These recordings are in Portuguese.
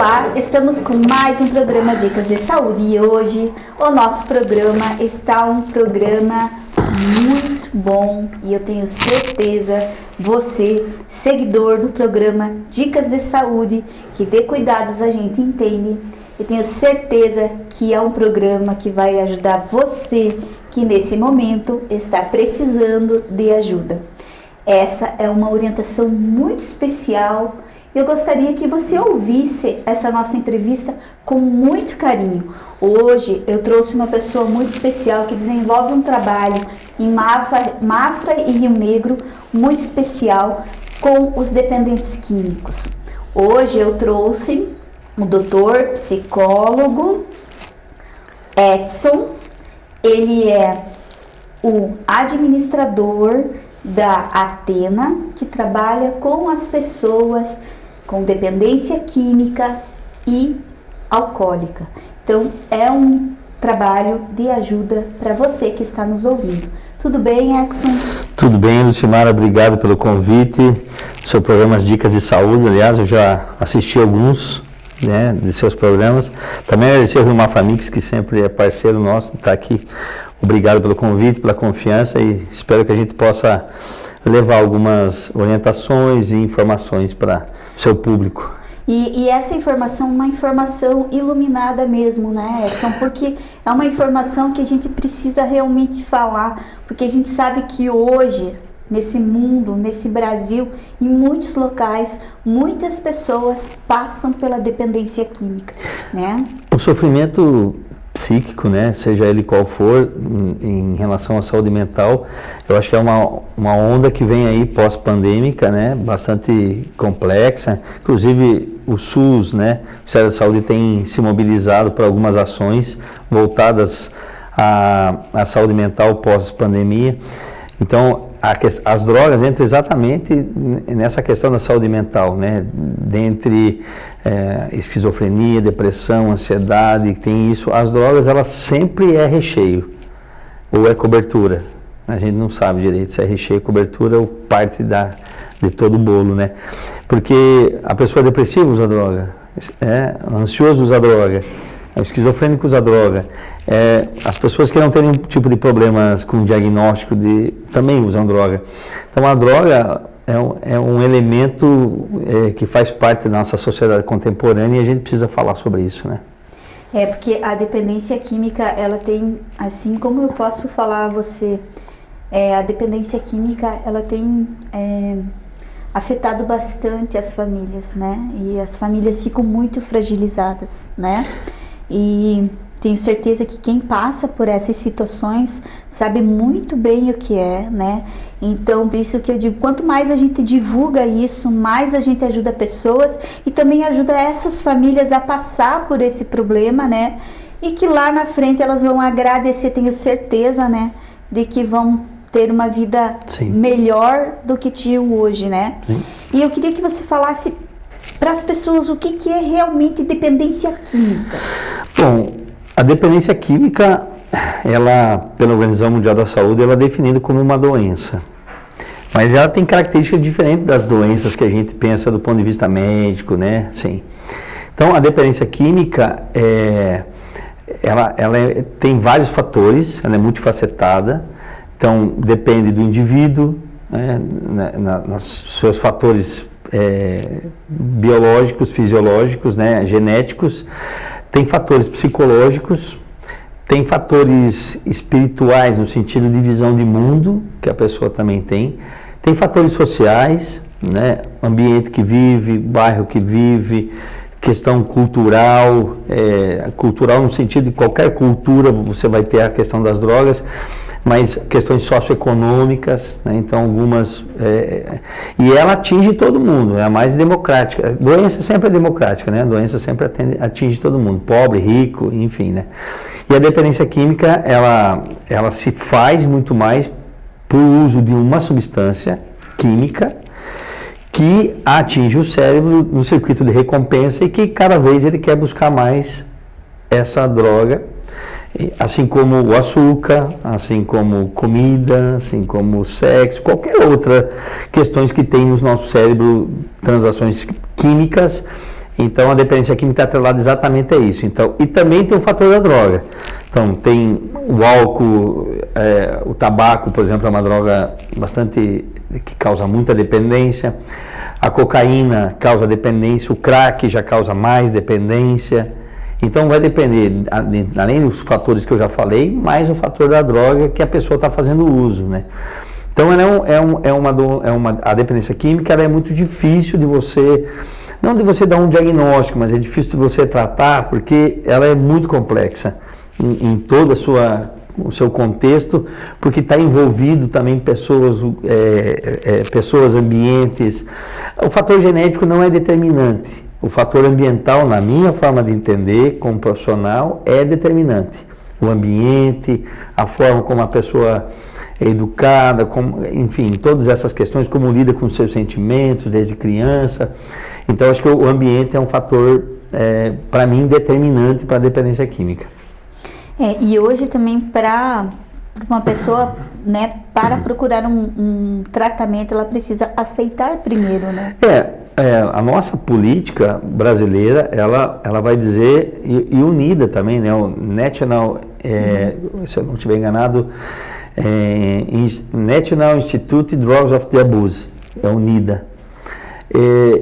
Olá, estamos com mais um programa Dicas de Saúde. E hoje o nosso programa está um programa muito bom. E eu tenho certeza você, seguidor do programa Dicas de Saúde, que de cuidados a gente entende, eu tenho certeza que é um programa que vai ajudar você que nesse momento está precisando de ajuda. Essa é uma orientação muito especial eu gostaria que você ouvisse essa nossa entrevista com muito carinho. Hoje eu trouxe uma pessoa muito especial que desenvolve um trabalho em Mafra, Mafra e Rio Negro muito especial com os dependentes químicos. Hoje eu trouxe o doutor psicólogo Edson, ele é o administrador da Atena, que trabalha com as pessoas com dependência química e alcoólica. Então, é um trabalho de ajuda para você que está nos ouvindo. Tudo bem, Exxon? Tudo bem, Lucimara, obrigado pelo convite. Seu programa Dicas de Saúde, aliás, eu já assisti alguns né, de seus programas. Também agradecer ao Rio Mafamix, que sempre é parceiro nosso, está aqui. Obrigado pelo convite, pela confiança e espero que a gente possa levar algumas orientações e informações para o seu público. E, e, essa informação é uma informação iluminada mesmo, né, Edson? Porque é uma informação que a gente precisa realmente falar, porque a gente sabe que hoje, nesse mundo, nesse Brasil, em muitos locais, muitas pessoas passam pela dependência química, né? O sofrimento psíquico, né, seja ele qual for, em, relação à saúde mental, eu acho que é uma, uma onda que vem aí pós-pandêmica, né, bastante complexa, inclusive o SUS, né, o Ministério da Saúde tem se mobilizado para algumas ações voltadas à, à saúde mental pós-pandemia, então as drogas entram exatamente nessa questão da saúde mental, né? Dentre é, esquizofrenia, depressão, ansiedade, tem isso. As drogas, elas sempre é recheio ou é cobertura. A gente não sabe direito se é recheio, cobertura ou parte da, de todo o bolo, né? Porque a pessoa depressiva usa droga, é, ansioso usa droga, o esquizofrênico usa droga. É, as pessoas que não têm nenhum tipo de problemas com diagnóstico de, também usam droga. Então a droga é um, é um elemento é, que faz parte da nossa sociedade contemporânea e a gente precisa falar sobre isso, né? É, porque a dependência química, ela tem, assim como eu posso falar a você, é, a dependência química, ela tem é, afetado bastante as famílias, né? E as famílias ficam muito fragilizadas, né? E tenho certeza que quem passa por essas situações sabe muito bem o que é, né? Então, por isso que eu digo, quanto mais a gente divulga isso, mais a gente ajuda pessoas e também ajuda essas famílias a passar por esse problema, né? E que lá na frente elas vão agradecer, tenho certeza, né? De que vão ter uma vida Sim. melhor do que tinham hoje, né? Sim. E eu queria que você falasse para as pessoas o que, que é realmente dependência química. Bom, a dependência química, ela, pela Organização Mundial da Saúde, ela é definida como uma doença. Mas ela tem características diferentes das doenças que a gente pensa do ponto de vista médico, né? Sim. Então, a dependência química, é, ela, ela é, tem vários fatores, ela é multifacetada. Então, depende do indivíduo, né, na, na, nos seus fatores é, biológicos, fisiológicos, né, genéticos. Tem fatores psicológicos, tem fatores espirituais no sentido de visão de mundo, que a pessoa também tem. Tem fatores sociais, né? ambiente que vive, bairro que vive, questão cultural, é, cultural no sentido de qualquer cultura você vai ter a questão das drogas mas questões socioeconômicas, né? então algumas. É, e ela atinge todo mundo, é a mais democrática. Doença sempre é democrática, né? A doença sempre atende, atinge todo mundo, pobre, rico, enfim, né? E a dependência química, ela, ela se faz muito mais por uso de uma substância química que atinge o cérebro no circuito de recompensa e que cada vez ele quer buscar mais essa droga assim como o açúcar, assim como comida, assim como sexo, qualquer outra questões que tem no nosso cérebro, transações químicas, Então a dependência química está atrelada exatamente a isso. Então, e também tem o fator da droga. Então tem o álcool, é, o tabaco, por exemplo, é uma droga bastante que causa muita dependência. A cocaína causa dependência, o crack já causa mais dependência. Então vai depender, além dos fatores que eu já falei, mais o fator da droga que a pessoa está fazendo uso, né? Então ela é, um, é, um, é, uma, é uma, a dependência química é muito difícil de você, não de você dar um diagnóstico, mas é difícil de você tratar porque ela é muito complexa em, em toda a sua o seu contexto, porque está envolvido também pessoas, é, é, pessoas, ambientes. O fator genético não é determinante. O fator ambiental, na minha forma de entender, como profissional, é determinante. O ambiente, a forma como a pessoa é educada, como, enfim, todas essas questões, como lida com seus sentimentos desde criança. Então, acho que o ambiente é um fator, é, para mim, determinante para a dependência química. É, e hoje também para uma pessoa, né, para procurar um, um, tratamento, ela precisa aceitar primeiro, né? É, é, a nossa política brasileira, ela, ela vai dizer, e, e unida também, né, o National, é, uhum. se eu não estiver enganado, é, National Institute Drugs of the Abuse, é unida. É,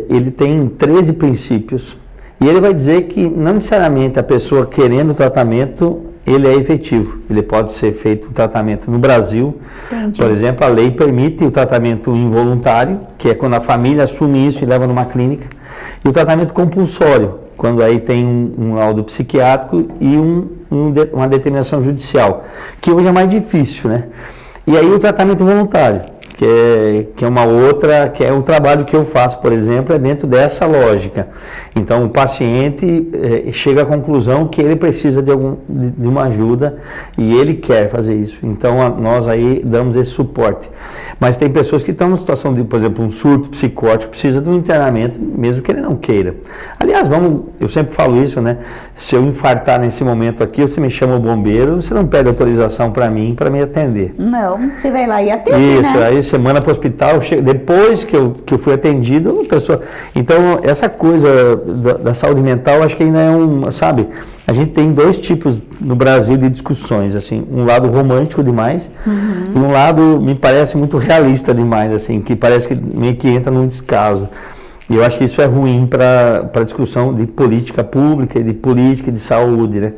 ele tem 13 princípios, e ele vai dizer que não necessariamente a pessoa querendo tratamento ele é efetivo. Ele pode ser feito um tratamento no Brasil. Entendi. Por exemplo, a lei permite o tratamento involuntário, que é quando a família assume isso e leva numa clínica, e o tratamento compulsório, quando aí tem um, um laudo psiquiátrico e um, um, uma determinação judicial, que hoje é mais difícil, né? E aí o tratamento voluntário que é, que é uma outra, que é um trabalho que eu faço, por exemplo, é dentro dessa lógica. Então, o paciente é, chega à conclusão que ele precisa de, algum, de, de, uma ajuda e ele quer fazer isso. Então, a, nós aí damos esse suporte. Mas tem pessoas que estão numa situação de, por exemplo, um surto psicótico, precisa de um internamento, mesmo que ele não queira. Aliás, vamos, eu sempre falo isso, né? Se eu infartar nesse momento aqui, você me chama o bombeiro, você não pede autorização para mim, para me atender. Não, você vai lá e atende, Isso, né? aí semana para o hospital, depois que eu, que eu fui atendido, pessoa... Então, essa coisa da, da saúde mental, acho que ainda é um, sabe... A gente tem dois tipos no Brasil de discussões, assim, um lado romântico demais uhum. e um lado me parece muito realista demais, assim, que parece que meio que entra num descaso. E eu acho que isso é ruim para a discussão de política pública, de política de saúde, né?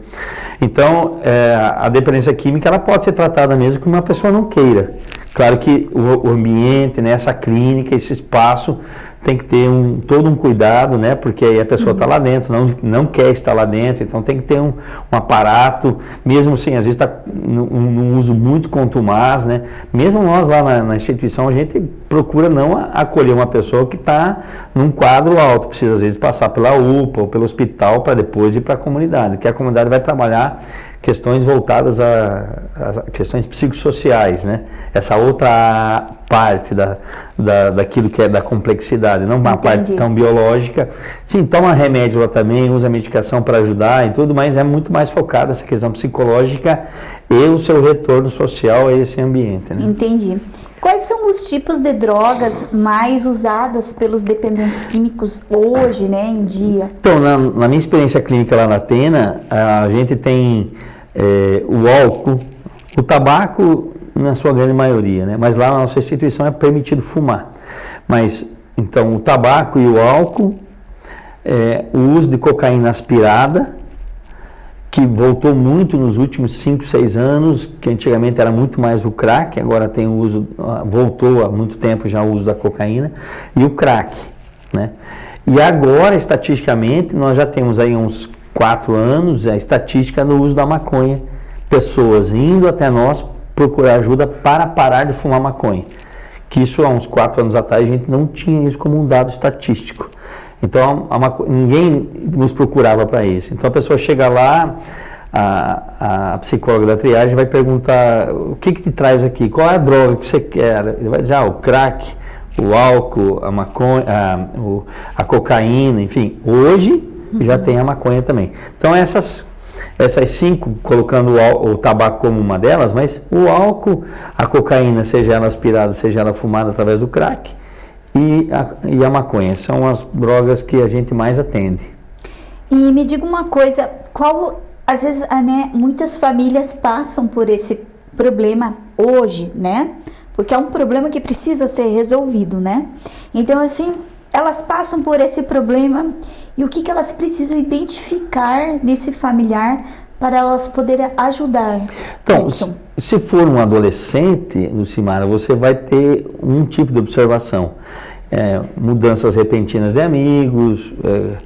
Então, é, a dependência química, ela pode ser tratada mesmo que uma pessoa não queira. Claro que o, o ambiente, né, essa clínica, esse espaço tem que ter um, todo um cuidado, né? Porque aí a pessoa está uhum. lá dentro, não, não quer estar lá dentro, então tem que ter um, um aparato, mesmo assim, às vezes está num, num, uso muito contumaz, né? Mesmo nós lá na, na instituição, a gente procura não acolher uma pessoa que está num quadro alto, precisa às vezes passar pela UPA ou pelo hospital para depois ir para a comunidade, que a comunidade vai trabalhar questões voltadas a, a, questões psicossociais, né? Essa outra parte da, da, daquilo que é da complexidade, não uma Entendi. parte tão biológica. Sim, toma remédio lá também, usa medicação para ajudar e tudo, mas é muito mais focado essa questão psicológica e o seu retorno social a esse ambiente. Né? Entendi. Quais são os tipos de drogas mais usadas pelos dependentes químicos hoje, né, em dia? Então, na, na minha experiência clínica lá na Atena, a gente tem é, o álcool, o tabaco na sua grande maioria, né? mas lá na nossa instituição é permitido fumar. Mas, então, o tabaco e o álcool, é, o uso de cocaína aspirada, que voltou muito nos últimos 5, 6 anos, que antigamente era muito mais o crack, agora tem o uso, voltou há muito tempo já o uso da cocaína, e o crack, né? E agora, estatisticamente, nós já temos aí uns quatro anos, a estatística no uso da maconha. Pessoas indo até nós procurar ajuda para parar de fumar maconha. Que isso há uns quatro anos atrás a gente não tinha isso como um dado estatístico. Então a, ninguém nos procurava para isso. Então a pessoa chega lá, a, a, psicóloga da triagem vai perguntar o que, que te traz aqui, qual é a droga que você quer? Ele vai dizer, ah, o crack, o álcool, a maconha, a, a cocaína, enfim. Hoje já tem a maconha também. Então essas essas cinco, colocando o, o, tabaco como uma delas, mas o álcool, a cocaína, seja ela aspirada, seja ela fumada através do crack, e a, e a maconha. São as drogas que a gente mais atende. E me diga uma coisa, qual às vezes, né, muitas famílias passam por esse problema hoje, né? Porque é um problema que precisa ser resolvido, né? Então, assim, elas passam por esse problema e o que, que elas precisam identificar nesse familiar para elas poderem ajudar. Então, Edson. se for um adolescente, Lucimara, você vai ter um tipo de observação. É, mudanças repentinas de amigos, é,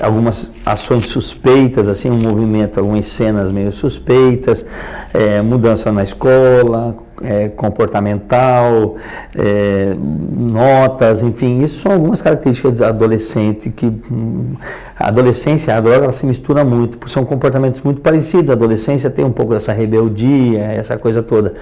algumas ações suspeitas, assim, um movimento, algumas cenas meio suspeitas, é, mudança na escola, é, comportamental, é, notas, enfim, isso são algumas características adolescente que hum, a adolescência, a droga, ela se mistura muito, porque são comportamentos muito parecidos. A adolescência tem um pouco dessa rebeldia, essa coisa toda.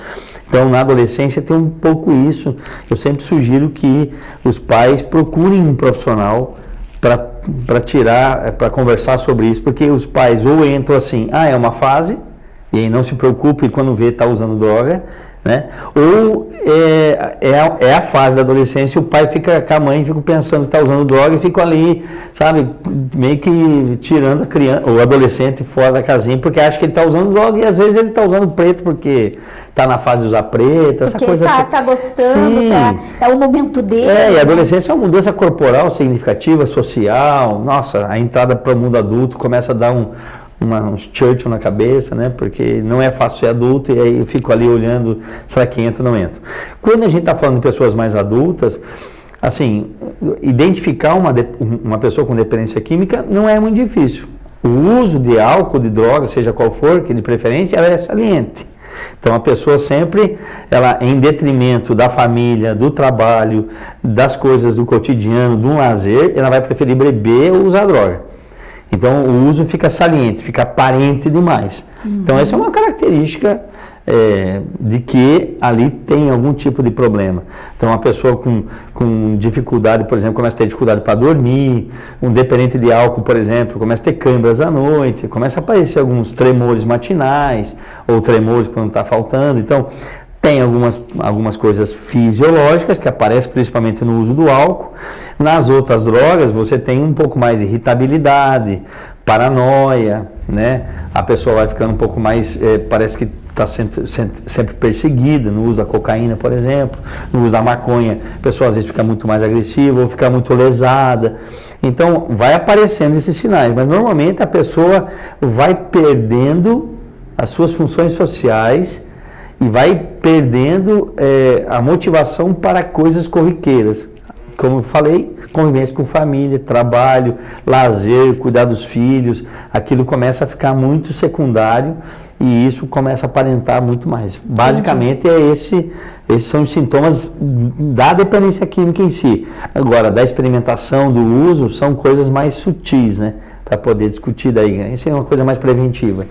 Então, na adolescência tem um pouco isso. Eu sempre sugiro que os pais procurem um profissional para tirar, para conversar sobre isso, porque os pais ou entram assim, ah, é uma fase, e aí não se preocupe quando vê está usando droga, né? Ou é, é, a, é a fase da adolescência, o pai fica com a mãe, fica pensando que está usando droga e fica ali, sabe, meio que tirando a criança, o adolescente fora da casinha, porque acha que ele está usando droga e às vezes ele está usando preto porque está na fase de usar preto, essa porque coisa. Porque está tá gostando, tá, é o momento dele. É, e a né? adolescência é uma mudança corporal significativa, social, nossa, a entrada para o mundo adulto começa a dar um uma, uns Churchill na cabeça, né? Porque não é fácil ser adulto e aí eu fico ali olhando, será que entra ou não entra. Quando a gente está falando de pessoas mais adultas, assim, identificar uma, uma pessoa com dependência química não é muito difícil. O uso de álcool, de droga, seja qual for, que de preferência, ela é saliente. Então a pessoa sempre, ela em detrimento da família, do trabalho, das coisas do cotidiano, do lazer, ela vai preferir beber ou usar droga. Então o uso fica saliente, fica aparente demais. Uhum. Então essa é uma característica é, de que ali tem algum tipo de problema. Então uma pessoa com, com dificuldade, por exemplo, começa a ter dificuldade para dormir, um dependente de álcool, por exemplo, começa a ter câimbras à noite, começa a aparecer alguns tremores matinais, ou tremores quando está faltando. Então tem algumas, algumas coisas fisiológicas que aparecem principalmente no uso do álcool. Nas outras drogas, você tem um pouco mais de irritabilidade, paranoia, né? A pessoa vai ficando um pouco mais, é, parece que está sempre, sempre perseguida no uso da cocaína, por exemplo, no uso da maconha, a pessoa às vezes fica muito mais agressiva ou fica muito lesada. Então, vai aparecendo esses sinais, mas normalmente a pessoa vai perdendo as suas funções sociais e vai perdendo é, a motivação para coisas corriqueiras. Como eu falei, convivência com família, trabalho, lazer, cuidar dos filhos, aquilo começa a ficar muito secundário e isso começa a aparentar muito mais. Basicamente é esse, esses são os sintomas da dependência química em si. Agora, da experimentação, do uso, são coisas mais sutis, né? Para poder discutir daí. Isso é uma coisa mais preventiva.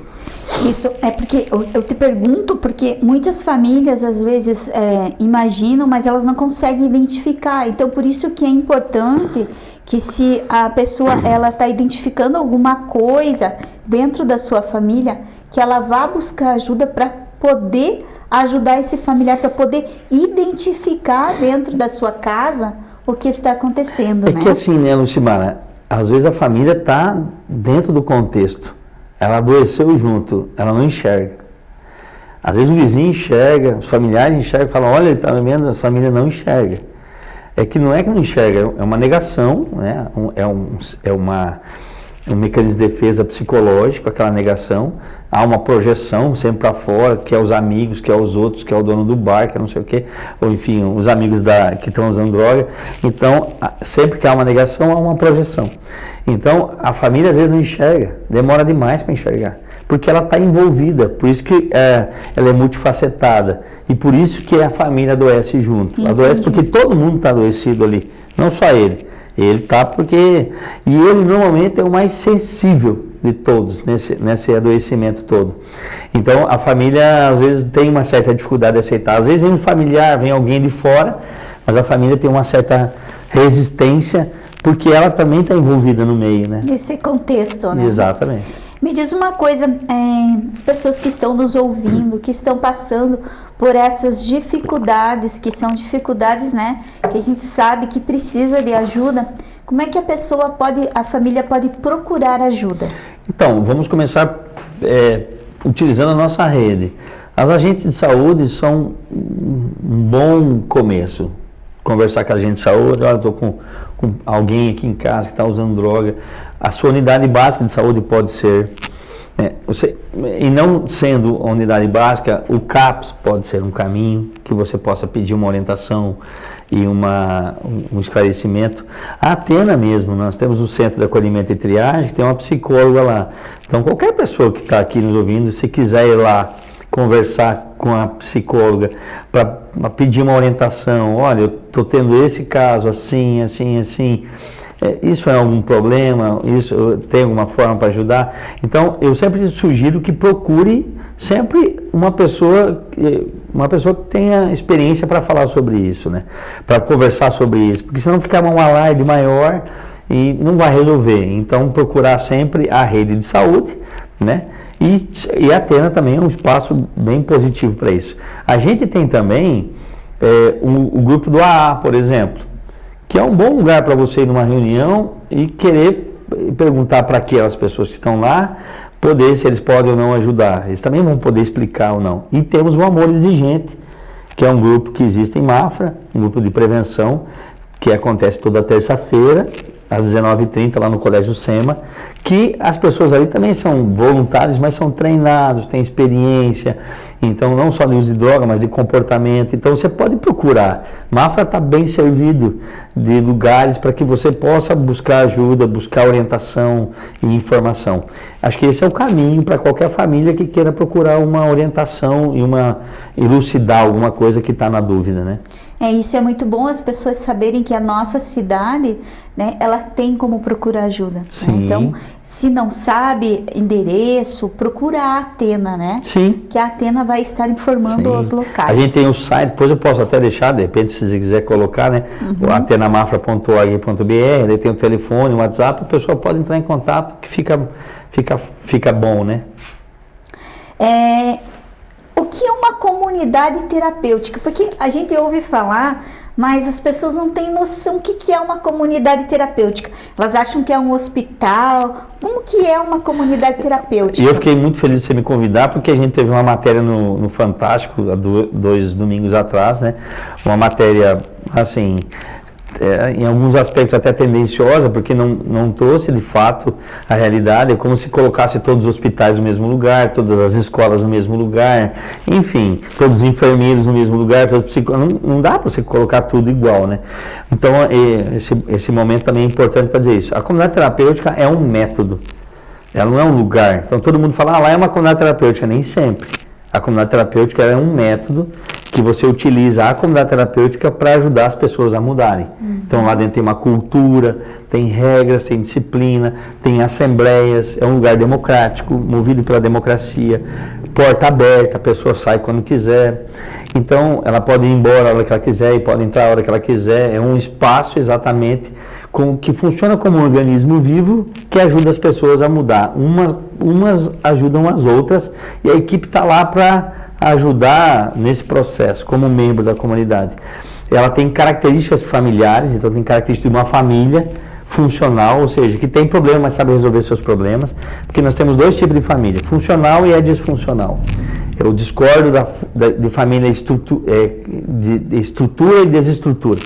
Isso é porque eu, eu, te pergunto porque muitas famílias às vezes é, imaginam, mas elas não conseguem identificar. Então por isso que é importante que se a pessoa ela está identificando alguma coisa dentro da sua família, que ela vá buscar ajuda para poder ajudar esse familiar para poder identificar dentro da sua casa o que está acontecendo, é né? que assim, né, Lucimara, às vezes a família está dentro do contexto ela adoeceu junto, ela não enxerga. Às vezes o vizinho enxerga, os familiares enxergam falam, olha, ele está vendo, a família não enxerga. É que não é que não enxerga, é uma negação, né? é, um, é uma, um mecanismo de defesa psicológico, aquela negação. Há uma projeção sempre para fora, que é os amigos, que é os outros, que é o dono do bar, que é não sei o quê, ou enfim, os amigos da, que estão usando droga. Então, sempre que há uma negação, há uma projeção. Então, a família às vezes não enxerga, demora demais para enxergar, porque ela está envolvida, por isso que é, ela é multifacetada, e por isso que a família adoece junto. Entendi. Adoece porque todo mundo está adoecido ali, não só ele. Ele está porque. E ele normalmente é o mais sensível de todos nesse, nesse adoecimento todo. Então a família às vezes tem uma certa dificuldade de aceitar. Às vezes vem um familiar, vem alguém de fora, mas a família tem uma certa resistência porque ela também está envolvida no meio, né? Nesse contexto, né? Exatamente. Me diz uma coisa, é, as pessoas que estão nos ouvindo, que estão passando por essas dificuldades, que são dificuldades, né, que a gente sabe que precisa de ajuda, como é que a pessoa pode, a família pode procurar ajuda? Então, vamos começar é, utilizando a nossa rede. As agentes de saúde são um bom começo. Conversar com a agente de saúde, olha, estou com, com alguém aqui em casa que está usando droga. A sua unidade básica de saúde pode ser. É, você, e não sendo a unidade básica, o CAPS pode ser um caminho que você possa pedir uma orientação e uma, um esclarecimento. A Atena mesmo, nós temos o Centro de Acolhimento e Triagem, que tem uma psicóloga lá. Então, qualquer pessoa que está aqui nos ouvindo, se quiser ir lá conversar com a psicóloga para pedir uma orientação, olha, eu estou tendo esse caso assim, assim, assim, é, isso é algum problema, isso tem alguma forma para ajudar. Então, eu sempre sugiro que procure sempre uma pessoa, uma pessoa que tenha experiência para falar sobre isso, né? Para conversar sobre isso, porque senão fica uma live maior e não vai resolver. Então, procurar sempre a rede de saúde, né? E, e a Atena também é um espaço bem positivo para isso. A gente tem também é, o, o, grupo do AA, por exemplo, que é um bom lugar para você ir numa reunião e querer perguntar para aquelas pessoas que estão lá, poder se eles podem ou não ajudar. Eles também vão poder explicar ou não. E temos o Amor Exigente, que é um grupo que existe em Mafra, um grupo de prevenção, que acontece toda terça-feira às 19h30 lá no Colégio SEMA, que as pessoas ali também são voluntários, mas são treinados, têm experiência, então não só de uso de droga, mas de comportamento. Então você pode procurar. Mafra está bem servido de lugares para que você possa buscar ajuda, buscar orientação e informação. Acho que esse é o caminho para qualquer família que queira procurar uma orientação e uma elucidar alguma coisa que está na dúvida, né? É, isso é muito bom as pessoas saberem que a nossa cidade, né, ela tem como procurar ajuda. Né? Então, se não sabe endereço, procura a Atena, né? Sim. Que a Atena vai estar informando Sim. os locais. A gente tem o site, depois eu posso até deixar, de repente, se você quiser colocar, né? Uhum. atenamafra.org.br, ele tem o telefone, o WhatsApp, a pessoa pode entrar em contato que fica, fica, fica bom, né? É, que é uma comunidade terapêutica? Porque a gente ouve falar, mas as pessoas não têm noção o que, que é uma comunidade terapêutica. Elas acham que é um hospital. Como que é uma comunidade terapêutica? E eu fiquei muito feliz de você me convidar, porque a gente teve uma matéria no, no Fantástico, há dois domingos atrás, né? Uma matéria, assim, é, em alguns aspectos até tendenciosa, porque não, não trouxe de fato a realidade, é como se colocasse todos os hospitais no mesmo lugar, todas as escolas no mesmo lugar, enfim, todos os enfermeiros no mesmo lugar, todos os não, não dá para você colocar tudo igual, né? Então, esse, esse momento também é importante para dizer isso. A comunidade terapêutica é um método, ela não é um lugar. Então, todo mundo fala, ah, lá é uma comunidade terapêutica, nem sempre. A comunidade terapêutica é um método que você utiliza a comunidade terapêutica para ajudar as pessoas a mudarem. Uhum. Então lá dentro tem uma cultura, tem regras, tem disciplina, tem assembleias, é um lugar democrático, movido pela democracia, porta aberta, a pessoa sai quando quiser. Então ela pode ir embora a hora que ela quiser e pode entrar a hora que ela quiser. É um espaço exatamente com, que funciona como um organismo vivo que ajuda as pessoas a mudar. Uma, umas ajudam as outras e a equipe está lá para ajudar nesse processo como membro da comunidade. Ela tem características familiares, então tem características de uma família funcional, ou seja, que tem problema, mas sabe resolver seus problemas, porque nós temos dois tipos de família, funcional e a disfuncional. Eu discordo da, da de família é, de, de estrutura e desestrutura.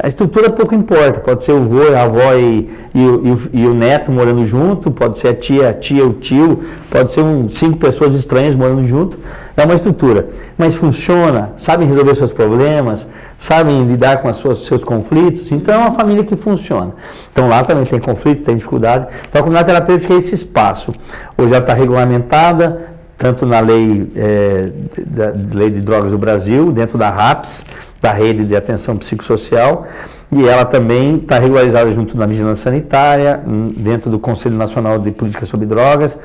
A estrutura pouco importa, pode ser o avô, a avó e, e, o, e, o, neto morando junto, pode ser a tia, a tia, o tio, pode ser um, cinco pessoas estranhas morando junto, é uma estrutura. Mas funciona, sabem resolver seus problemas, sabem lidar com os seus conflitos, então é uma família que funciona. Então lá também tem conflito, tem dificuldade. Então a comunidade terapêutica é esse espaço. Hoje ela está regulamentada, tanto na lei, é, da, lei de drogas do Brasil, dentro da RAPS, da rede de atenção psicossocial, e ela também está regularizada junto da vigilância sanitária, hum, dentro do Conselho Nacional de Política sobre Drogas.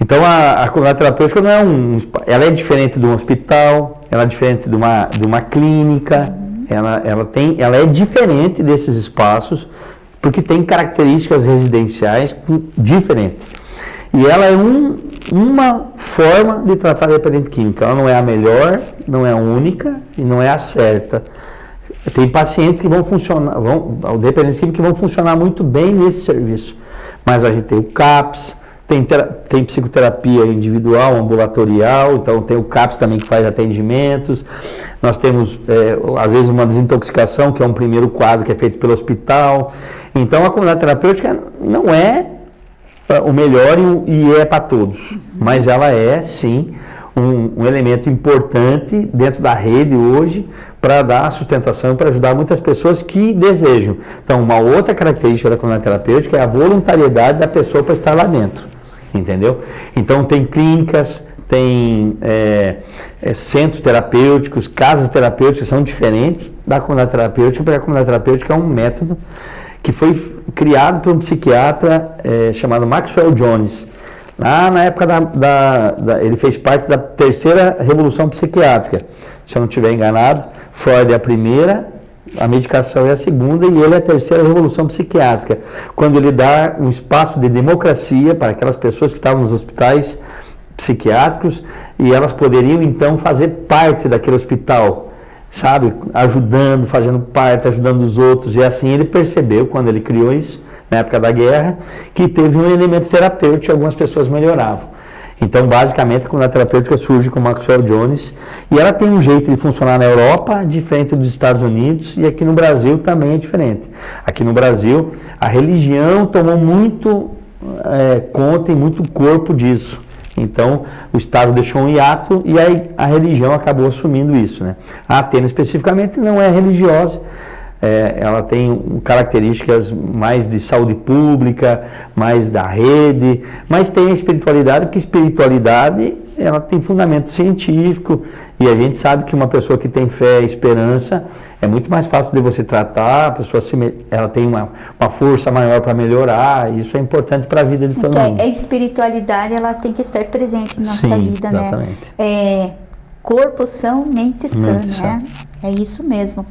Então a, a comunidade terapêutica não é um, ela é diferente de um hospital, ela é diferente de uma, de uma clínica, ela, ela, tem, ela é diferente desses espaços porque tem características residenciais diferentes. E ela é um, uma forma de tratar a dependência química. Ela não é a melhor, não é a única e não é a certa. Tem pacientes que vão funcionar, vão, dependentes químicos que vão funcionar muito bem nesse serviço. Mas a gente tem o CAPS, tem, tem psicoterapia individual, ambulatorial, então tem o CAPS também que faz atendimentos. Nós temos, é, às vezes, uma desintoxicação, que é um primeiro quadro que é feito pelo hospital. Então a comunidade terapêutica não é é, o melhor e, é para todos, mas ela é sim um, um, elemento importante dentro da rede hoje para dar sustentação para ajudar muitas pessoas que desejam. Então, uma outra característica da comunidade terapêutica é a voluntariedade da pessoa para estar lá dentro, entendeu? Então, tem clínicas, tem é, é, centros terapêuticos, casas terapêuticas são diferentes da comunidade terapêutica, porque a comunidade terapêutica é um método que foi criado por um psiquiatra é, chamado Maxwell Jones. Lá na época da, da, da, Ele fez parte da terceira revolução psiquiátrica. Se eu não estiver enganado, Freud é a primeira, a medicação é a segunda e ele é a terceira revolução psiquiátrica. Quando ele dá um espaço de democracia para aquelas pessoas que estavam nos hospitais psiquiátricos e elas poderiam então fazer parte daquele hospital sabe, ajudando, fazendo parte, ajudando os outros. E assim ele percebeu, quando ele criou isso, na época da guerra, que teve um elemento terapêutico e algumas pessoas melhoravam. Então, basicamente, a terapêutica surge com Maxwell Jones e ela tem um jeito de funcionar na Europa diferente dos Estados Unidos e aqui no Brasil também é diferente. Aqui no Brasil, a religião tomou muito é, conta e muito corpo disso. Então, o Estado deixou um hiato e aí a religião acabou assumindo isso. Né? A Atena, especificamente, não é religiosa, é, ela tem características mais de saúde pública, mais da rede, mas tem a espiritualidade, porque espiritualidade ela tem fundamento científico e a gente sabe que uma pessoa que tem fé e esperança é muito mais fácil de você tratar, a pessoa se, ela tem uma, uma força maior para melhorar, isso é importante para a vida de todo mundo. A espiritualidade ela tem que estar presente na nossa Sim, vida, né? exatamente. né? É, corpo são, mente sã, né? É isso mesmo.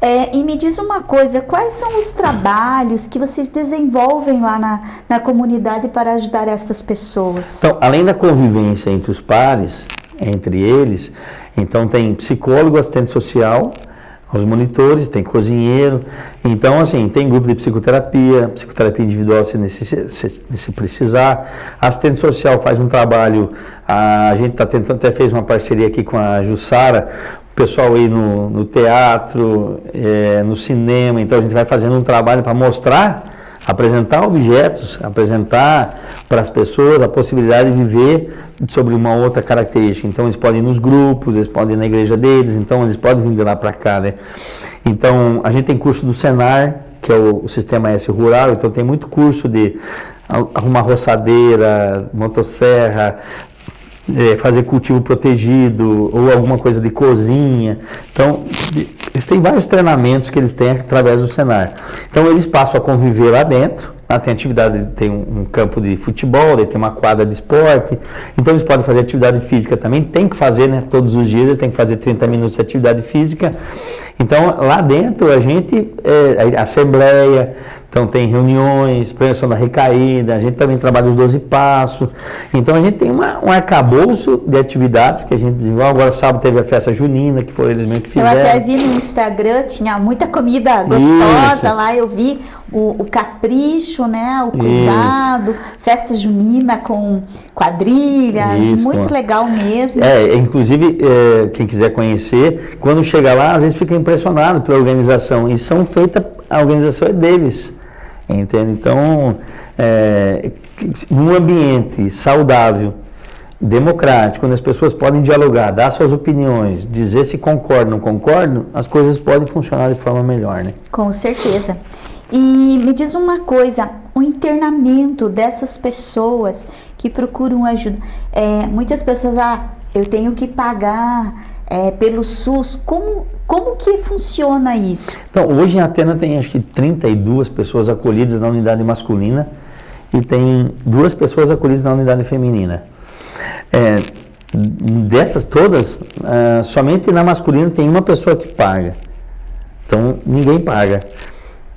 É, e me diz uma coisa, quais são os trabalhos que vocês desenvolvem lá na, na comunidade para ajudar estas pessoas? Então, além da convivência entre os pares, entre eles, então tem psicólogo, assistente social, os monitores, tem cozinheiro. Então, assim, tem grupo de psicoterapia, psicoterapia individual se, necess, se, precisar. Assistente social faz um trabalho, a, a gente está tentando, até fez uma parceria aqui com a Jussara, pessoal aí no, no teatro, é, no cinema, então a gente vai fazendo um trabalho para mostrar, apresentar objetos, apresentar para as pessoas a possibilidade de viver sobre uma outra característica. Então eles podem ir nos grupos, eles podem ir na igreja deles, então eles podem vir de lá para cá, né? Então a gente tem curso do Senar, que é o, o Sistema S Rural, então tem muito curso de arrumar roçadeira, motosserra, é, fazer cultivo protegido ou alguma coisa de cozinha. Então, eles têm vários treinamentos que eles têm através do Senar. Então, eles passam a conviver lá dentro. Lá tem atividade, tem um, campo de futebol, tem uma quadra de esporte. Então, eles podem fazer atividade física também. Tem que fazer, né? Todos os dias, eles têm que fazer 30 minutos de atividade física. Então, lá dentro, a gente, é, a assembleia, então tem reuniões, prevenção da recaída, a gente também trabalha os 12 passos. Então a gente tem uma, um arcabouço de atividades que a gente desenvolve. Agora sábado teve a festa junina, que foram eles mesmos que fizeram. Eu até vi no Instagram, tinha muita comida gostosa Isso. lá, eu vi o, o, capricho, né? O cuidado, Isso. festa junina com quadrilha, Isso, muito legal mesmo. É, inclusive, é, quem quiser conhecer, quando chega lá, às vezes fica impressionado pela organização. E são feitas, a organização é deles. Entende? Então, é, num ambiente saudável, democrático, onde as pessoas podem dialogar, dar suas opiniões, dizer se concordam ou não concordam, as coisas podem funcionar de forma melhor, né? Com certeza. E me diz uma coisa, o internamento dessas pessoas que procuram ajuda. É, muitas pessoas, ah, eu tenho que pagar é, pelo SUS. Como, como que funciona isso? Então, hoje em Atena tem acho que 32 pessoas acolhidas na unidade masculina e tem duas pessoas acolhidas na unidade feminina. É, dessas todas, uh, somente na masculina tem uma pessoa que paga. Então, ninguém paga.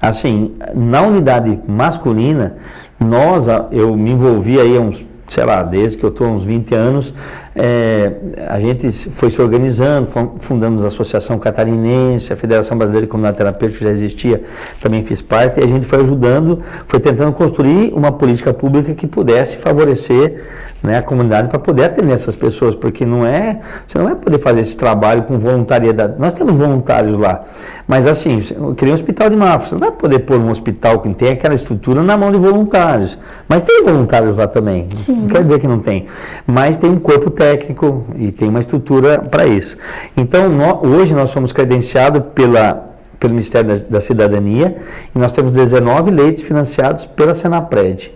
Assim, na unidade masculina, nós, eu me envolvi aí há uns sei lá, desde que eu estou uns 20 anos, é, a gente foi se organizando, fundamos a Associação Catarinense, a Federação Brasileira de Comunidade Terapêutica que já existia, também fiz parte, e a gente foi ajudando, foi tentando construir uma política pública que pudesse favorecer né, a comunidade para poder atender essas pessoas, porque não é, você não vai poder fazer esse trabalho com voluntariedade. Nós temos voluntários lá, mas assim, eu queria um hospital de Mafra, você não vai poder pôr um hospital que tem aquela estrutura na mão de voluntários, mas tem voluntários lá também, Sim. não quer dizer que não tem, mas tem um corpo técnico e tem uma estrutura para isso. Então, hoje nós somos credenciados pela pelo Ministério da, da Cidadania e nós temos 19 leitos financiados pela Senapred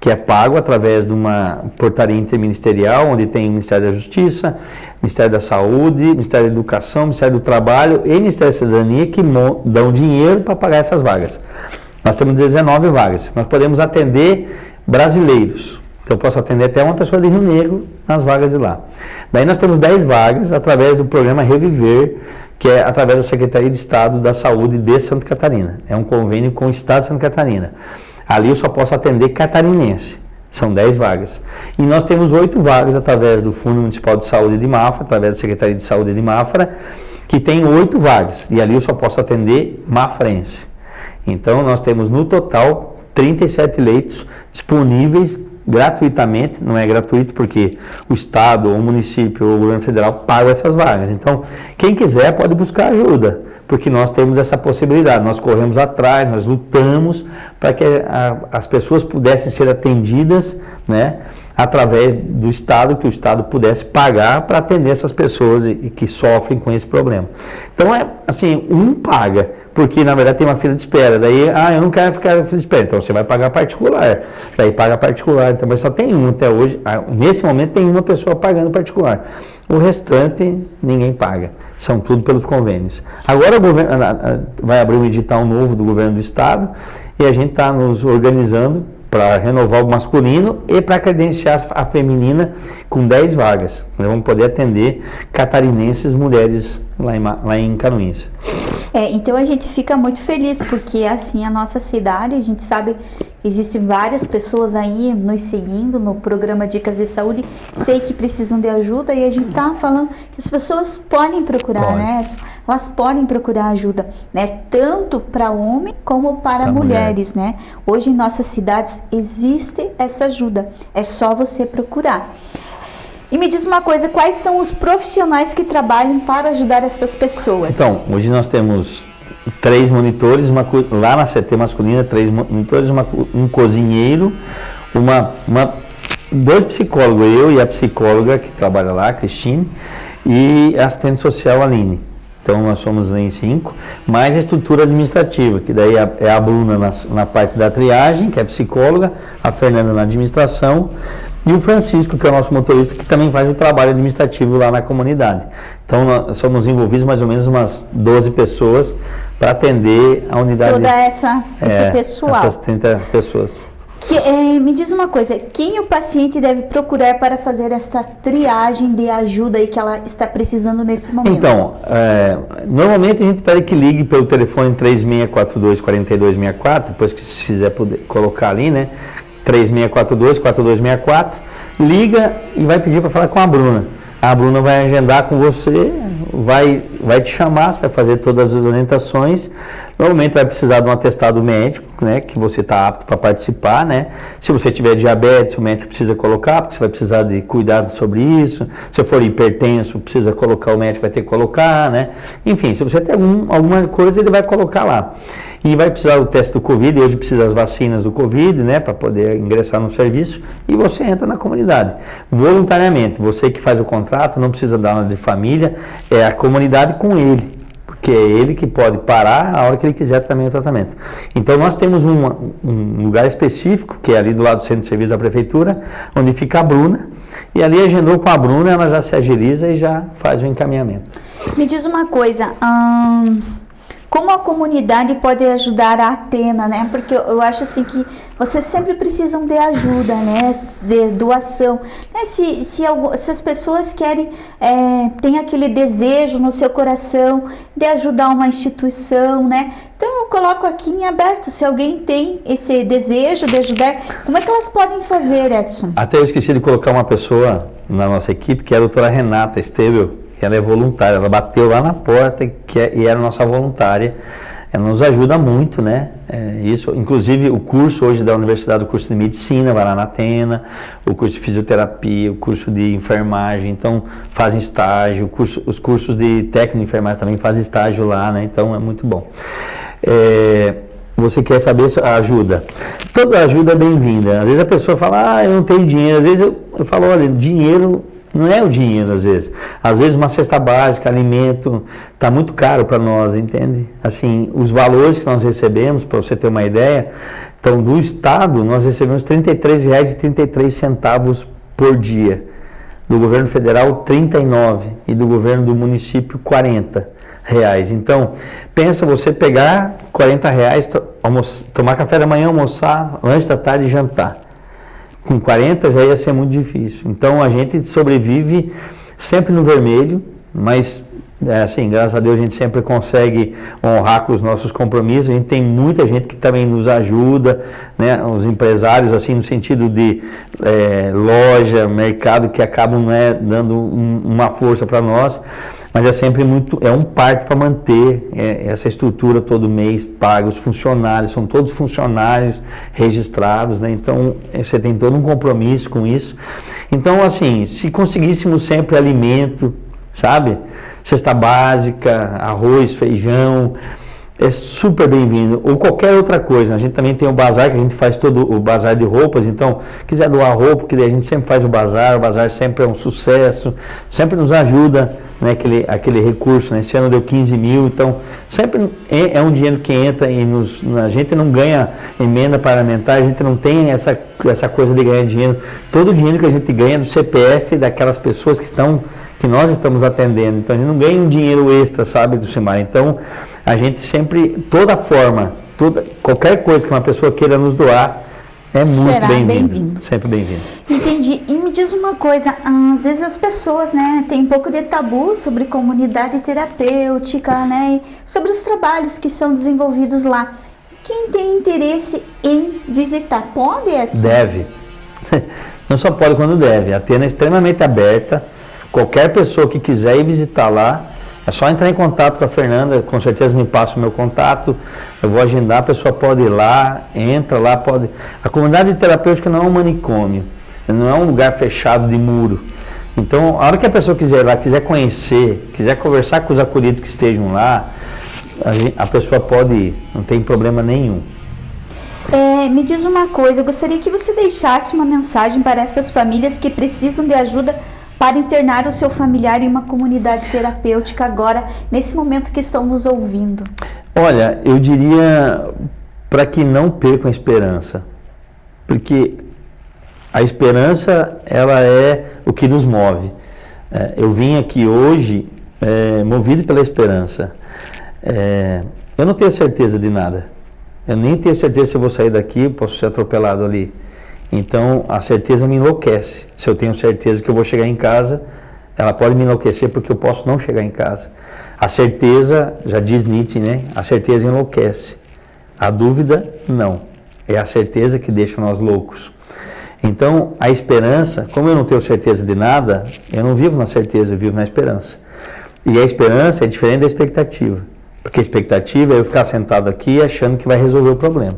que é pago através de uma portaria interministerial, onde tem o Ministério da Justiça, Ministério da Saúde, Ministério da Educação, Ministério do Trabalho e Ministério da Cidadania que dão dinheiro para pagar essas vagas. Nós temos 19 vagas. Nós podemos atender brasileiros. Então eu posso atender até uma pessoa de Rio Negro nas vagas de lá. Daí nós temos 10 vagas através do programa Reviver, que é através da Secretaria de Estado da Saúde de Santa Catarina. É um convênio com o Estado de Santa Catarina. Ali eu só posso atender catarinense. São 10 vagas. E nós temos 8 vagas através do Fundo Municipal de Saúde de Mafra, através da Secretaria de Saúde de Mafra, que tem 8 vagas. E ali eu só posso atender mafrense. Então nós temos no total 37 leitos disponíveis gratuitamente, não é gratuito porque o Estado, o município o governo federal paga essas vagas. Então, quem quiser pode buscar ajuda, porque nós temos essa possibilidade. Nós corremos atrás, nós lutamos para que a, as pessoas pudessem ser atendidas, né? através do Estado, que o Estado pudesse pagar para atender essas pessoas e, e, que sofrem com esse problema. Então, é assim, um paga, porque na verdade tem uma fila de espera. Daí, ah, eu não quero ficar na fila de espera, então você vai pagar particular. Daí paga particular, então, mas só tem um até hoje. Ah, nesse momento tem uma pessoa pagando particular. O restante ninguém paga. São tudo pelos convênios. Agora o governo vai abrir um edital novo do governo do estado e a gente está nos organizando para renovar o masculino e para credenciar a feminina com 10 vagas. Nós vamos poder atender catarinenses, mulheres lá em, lá em Canoinhas. É, então a gente fica muito feliz porque assim a nossa cidade, a gente sabe existem várias pessoas aí nos seguindo no programa Dicas de Saúde, sei que precisam de ajuda e a gente está falando que as pessoas podem procurar, Pode. né? Elas podem procurar ajuda, né? Tanto para homem como para pra mulheres, mulher. né? Hoje em nossas cidades existe essa ajuda, é só você procurar. E me diz uma coisa, quais são os profissionais que trabalham para ajudar essas pessoas? Então, hoje nós temos três monitores, uma, lá na CT masculina, três monitores, uma, um cozinheiro, uma, uma, dois psicólogos, eu e a psicóloga que trabalha lá, a Cristine, e assistente social, Aline. Então nós somos em cinco, mais a estrutura administrativa, que daí é a Bruna na, na parte da triagem, que é psicóloga, a Fernanda na administração, e o Francisco, que é o nosso motorista, que também faz o trabalho administrativo lá na comunidade. Então, nós somos envolvidos mais ou menos umas 12 pessoas para atender a unidade. Toda essa, esse é, pessoal. Essas 30 pessoas. Que, é, me diz uma coisa, quem o paciente deve procurar para fazer esta triagem de ajuda aí que ela está precisando nesse momento? Então, é, normalmente a gente pede que ligue pelo telefone 3642-4264, depois que se quiser poder colocar ali, né? 3642 4264, liga e vai pedir para falar com a Bruna. A Bruna vai agendar com você, vai, vai te chamar, vai fazer todas as orientações. Normalmente vai precisar de um atestado médico, né, que você está apto para participar, né? Se você tiver diabetes, o médico precisa colocar, porque você vai precisar de cuidado sobre isso. Se for hipertenso, precisa colocar, o médico vai ter que colocar, né? Enfim, se você tem algum, alguma coisa, ele vai colocar lá. E vai precisar do teste do Covid, hoje precisa das vacinas do Covid, né, para poder ingressar no serviço, e você entra na comunidade. Voluntariamente, você que faz o contrato, não precisa dar nada de família, é a comunidade com ele porque é ele que pode parar a hora que ele quiser também o tratamento. Então nós temos uma, um lugar específico, que é ali do lado do centro de serviço da prefeitura, onde fica a Bruna, e ali agendou com a Bruna, ela já se agiliza e já faz o encaminhamento. Me diz uma coisa, hum, como a comunidade pode ajudar a Atena, né? Porque eu, eu acho assim que vocês sempre precisam de ajuda, né? De doação. Né? Se, se, se as pessoas querem, é, tem aquele desejo no seu coração de ajudar uma instituição, né? Então eu coloco aqui em aberto, se alguém tem esse desejo de ajudar, como é que elas podem fazer, Edson? Até eu esqueci de colocar uma pessoa na nossa equipe, que é a doutora Renata Esteveu, ela é voluntária, ela bateu lá na porta que é, e era nossa voluntária. Ela nos ajuda muito, né? É, isso, inclusive o curso hoje da Universidade, o curso de Medicina, vai lá na Atena, o curso de Fisioterapia, o curso de Enfermagem, então fazem estágio, curso, os cursos de técnico de enfermagem também fazem estágio lá, né? Então é muito bom. É, você quer saber a ajuda. Toda ajuda é bem-vinda. Às vezes a pessoa fala, ah, eu não tenho dinheiro. Às vezes eu, eu falo, olha, dinheiro não é o dinheiro, às vezes. Às vezes uma cesta básica, alimento, está muito caro para nós, entende? Assim, os valores que nós recebemos, para você ter uma ideia, então do Estado nós recebemos R$ 33,33 por dia. Do governo federal, 39 e do governo do município, 40 reais. Então, pensa você pegar 40 reais, to tomar café da manhã, almoçar, lanche da tarde e jantar. Com 40 já ia ser muito difícil. Então, a gente sobrevive sempre no vermelho, mas é, assim, graças a Deus a gente sempre consegue honrar com os nossos compromissos. A gente tem muita gente que também nos ajuda, né? Os empresários, assim, no sentido de é, loja, mercado, que acabam né, dando um, uma força para nós mas é sempre muito, é um parto para manter é, essa estrutura todo mês paga, os funcionários, são todos funcionários registrados, né? então é, você tem todo um compromisso com isso. Então, assim, se conseguíssemos sempre alimento, sabe? Cesta básica, arroz, feijão, é super bem-vindo. Ou qualquer outra coisa. A gente também tem o bazar, que a gente faz todo o bazar de roupas. Então, quiser doar roupa, que a gente sempre faz o bazar. O bazar sempre é um sucesso, sempre nos ajuda, né, aquele, aquele recurso. Né? Esse ano deu 15 mil, então sempre é, é um dinheiro que entra e nos, a gente não ganha emenda parlamentar, a gente não tem essa, essa coisa de ganhar dinheiro. Todo o dinheiro que a gente ganha é do CPF daquelas pessoas que estão que nós estamos atendendo. Então a gente não ganha um dinheiro extra, sabe, do Simar. Então a gente sempre, toda forma, toda, qualquer coisa que uma pessoa queira nos doar, é muito bem-vindo. Bem sempre bem-vindo. Entendi. E me diz uma coisa, às vezes as pessoas, né, têm um pouco de tabu sobre comunidade terapêutica, né, sobre os trabalhos que são desenvolvidos lá. Quem tem interesse em visitar, pode, Edson? Deve. Não só pode quando deve. A Atena é extremamente aberta Qualquer pessoa que quiser ir visitar lá, é só entrar em contato com a Fernanda, com certeza me passa o meu contato, eu vou agendar, a pessoa pode ir lá, entra lá, pode. A comunidade terapêutica não é um manicômio, não é um lugar fechado de muro. Então, a hora que a pessoa quiser ir lá, quiser conhecer, quiser conversar com os acolhidos que estejam lá, a, gente, a pessoa pode ir, não tem problema nenhum. É, me diz uma coisa, eu gostaria que você deixasse uma mensagem para estas famílias que precisam de ajuda para internar o seu familiar em uma comunidade terapêutica agora, nesse momento que estão nos ouvindo? Olha, eu diria para que não percam a esperança, porque a esperança ela é o que nos move. É, eu vim aqui hoje é, movido pela esperança. É, eu não tenho certeza de nada. Eu nem tenho certeza se eu vou sair daqui, posso ser atropelado ali. Então a certeza me enlouquece. Se eu tenho certeza que eu vou chegar em casa, ela pode me enlouquecer porque eu posso não chegar em casa. A certeza, já diz Nietzsche, né? A certeza enlouquece. A dúvida, não. É a certeza que deixa nós loucos. Então, a esperança, como eu não tenho certeza de nada, eu não vivo na certeza, eu vivo na esperança. E a esperança é diferente da expectativa. Porque a expectativa é eu ficar sentado aqui achando que vai resolver o problema.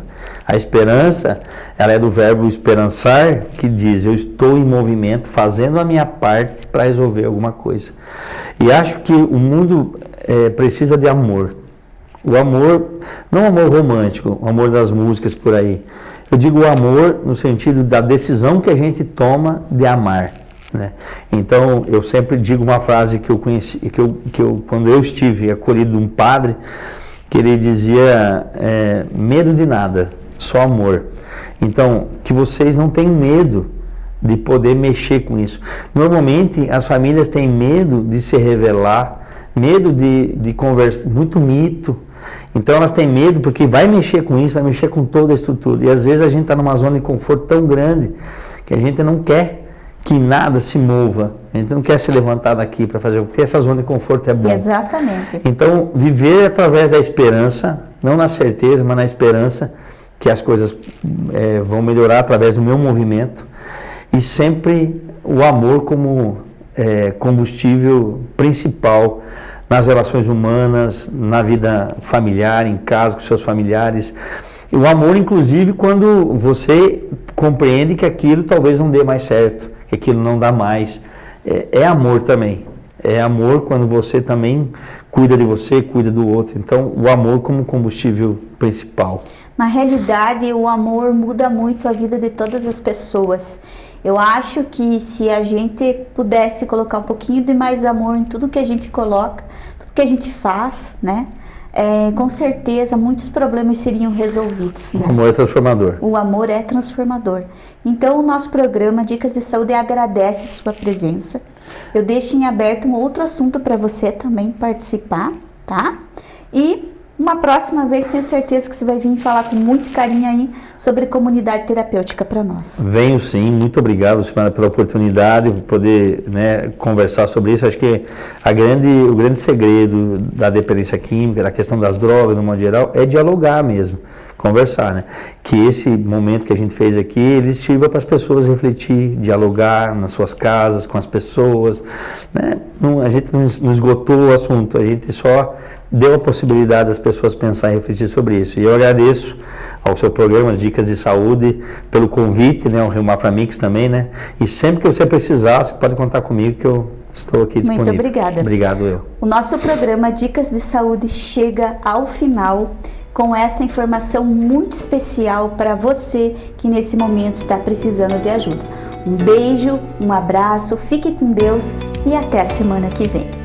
A esperança, ela é do verbo esperançar, que diz, eu estou em movimento, fazendo a minha parte para resolver alguma coisa. E acho que o mundo é, precisa de amor. O amor, não amor romântico, o amor das músicas por aí. Eu digo o amor no sentido da decisão que a gente toma de amar. Né? Então, eu sempre digo uma frase que eu conheci, que eu, que eu quando eu estive acolhido de um padre, que ele dizia: é, medo de nada, só amor. Então, que vocês não tenham medo de poder mexer com isso. Normalmente, as famílias têm medo de se revelar, medo de, de conversar, muito mito. Então elas têm medo porque vai mexer com isso, vai mexer com toda a estrutura. E às vezes a gente está numa zona de conforto tão grande que a gente não quer que nada se mova. A gente não quer se levantar daqui para fazer, porque essa zona de conforto é boa. Exatamente. Então, viver através da esperança, não na certeza, mas na esperança que as coisas é, vão melhorar através do meu movimento e sempre o amor como é, combustível principal nas relações humanas, na vida familiar, em casa com seus familiares. O amor, inclusive, quando você compreende que aquilo talvez não dê mais certo, que aquilo não dá mais. É, é amor também. É amor quando você também cuida de você, cuida do outro. Então, o amor como combustível principal. Na realidade, o amor muda muito a vida de todas as pessoas. Eu acho que se a gente pudesse colocar um pouquinho de mais amor em tudo que a gente coloca, tudo que a gente faz, né? É, com certeza muitos problemas seriam resolvidos. Né? O amor é transformador. O amor é transformador. Então, o nosso programa Dicas de Saúde agradece a sua presença. Eu deixo em aberto um outro assunto para você também participar, tá? E uma próxima vez tenho certeza que você vai vir falar com muito carinho aí sobre comunidade terapêutica para nós. Venho sim, muito obrigado, pela oportunidade de poder né, conversar sobre isso. Acho que a grande, o grande segredo da dependência química, da questão das drogas, no modo geral, é dialogar mesmo, conversar, né? Que esse momento que a gente fez aqui, ele sirva para as pessoas refletir, dialogar nas suas casas, com as pessoas, né? Não, a gente não esgotou o assunto, a gente só deu a possibilidade das pessoas pensar e refletir sobre isso. E eu agradeço ao seu programa Dicas de Saúde pelo convite, né, o Rio Maframix também, né? E sempre que você precisar, você pode contar comigo que eu estou aqui disponível. Muito obrigada. Obrigado eu. O nosso programa Dicas de Saúde chega ao final com essa informação muito especial para você que nesse momento está precisando de ajuda. Um beijo, um abraço, fique com Deus e até a semana que vem.